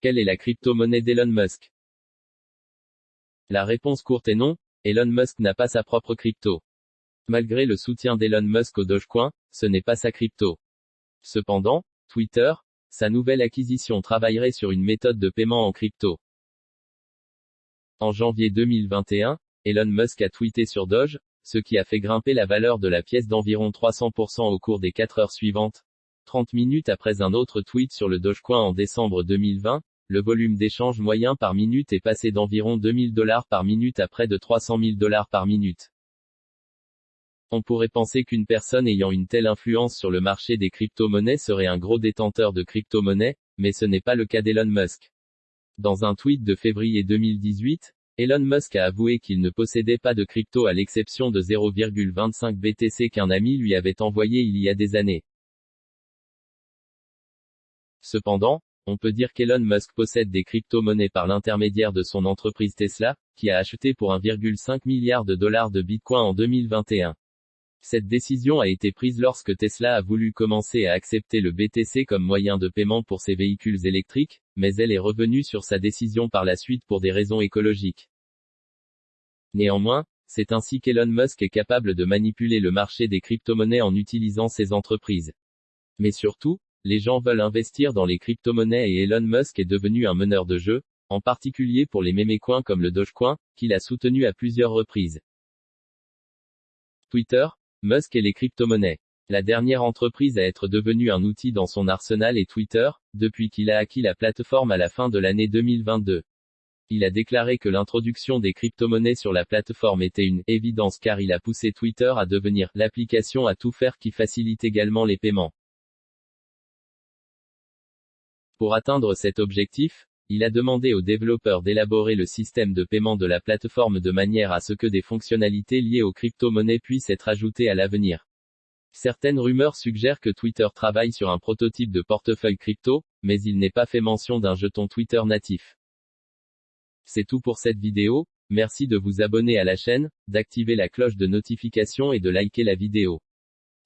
Quelle est la crypto-monnaie d'Elon Musk? La réponse courte est non, Elon Musk n'a pas sa propre crypto. Malgré le soutien d'Elon Musk au Dogecoin, ce n'est pas sa crypto. Cependant, Twitter, sa nouvelle acquisition travaillerait sur une méthode de paiement en crypto. En janvier 2021, Elon Musk a tweeté sur Doge, ce qui a fait grimper la valeur de la pièce d'environ 300% au cours des 4 heures suivantes. 30 minutes après un autre tweet sur le Dogecoin en décembre 2020, le volume d'échange moyen par minute est passé d'environ 2000 dollars par minute à près de 300 000 dollars par minute. On pourrait penser qu'une personne ayant une telle influence sur le marché des crypto-monnaies serait un gros détenteur de crypto-monnaies, mais ce n'est pas le cas d'Elon Musk. Dans un tweet de février 2018, Elon Musk a avoué qu'il ne possédait pas de crypto à l'exception de 0,25 BTC qu'un ami lui avait envoyé il y a des années. Cependant, on peut dire qu'Elon Musk possède des crypto-monnaies par l'intermédiaire de son entreprise Tesla, qui a acheté pour 1,5 milliard de dollars de Bitcoin en 2021. Cette décision a été prise lorsque Tesla a voulu commencer à accepter le BTC comme moyen de paiement pour ses véhicules électriques, mais elle est revenue sur sa décision par la suite pour des raisons écologiques. Néanmoins, c'est ainsi qu'Elon Musk est capable de manipuler le marché des crypto-monnaies en utilisant ses entreprises. Mais surtout, les gens veulent investir dans les crypto-monnaies et Elon Musk est devenu un meneur de jeu, en particulier pour les mémécoins comme le Dogecoin, qu'il a soutenu à plusieurs reprises. Twitter, Musk et les crypto-monnaies. La dernière entreprise à être devenue un outil dans son arsenal est Twitter, depuis qu'il a acquis la plateforme à la fin de l'année 2022. Il a déclaré que l'introduction des crypto-monnaies sur la plateforme était une évidence car il a poussé Twitter à devenir l'application à tout faire qui facilite également les paiements. Pour atteindre cet objectif, il a demandé aux développeurs d'élaborer le système de paiement de la plateforme de manière à ce que des fonctionnalités liées aux crypto-monnaies puissent être ajoutées à l'avenir. Certaines rumeurs suggèrent que Twitter travaille sur un prototype de portefeuille crypto, mais il n'est pas fait mention d'un jeton Twitter natif. C'est tout pour cette vidéo, merci de vous abonner à la chaîne, d'activer la cloche de notification et de liker la vidéo.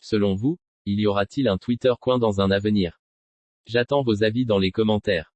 Selon vous, il y aura-t-il un Twitter coin dans un avenir? J'attends vos avis dans les commentaires.